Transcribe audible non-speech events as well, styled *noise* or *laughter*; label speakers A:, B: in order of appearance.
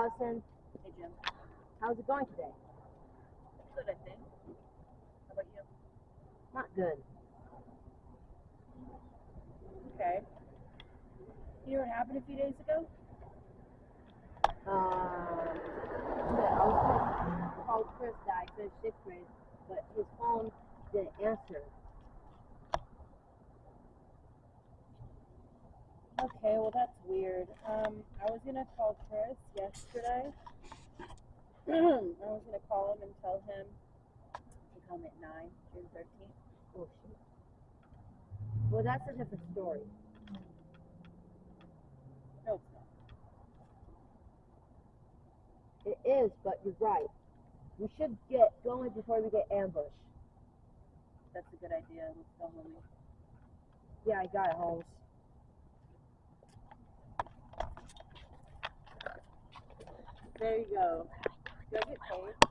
A: Allison.
B: Hey, Jim.
A: How's it going today?
B: Good, I think. How about you?
A: Not good.
B: Okay. You know what happened a few days ago?
A: Um, yeah, I was gonna Chris I finished
B: Okay, well that's weird. Um, I was gonna call Chris yesterday. *clears throat* I was gonna call him and tell him to come at nine, June thirteenth.
A: Oh shit. Well, that's a different story.
B: No, it's not.
A: It is, but you're right. We should get going before we get ambushed.
B: That's a good idea. Let's go.
A: Yeah, I got it, Holmes.
B: There you go. Do I get paid?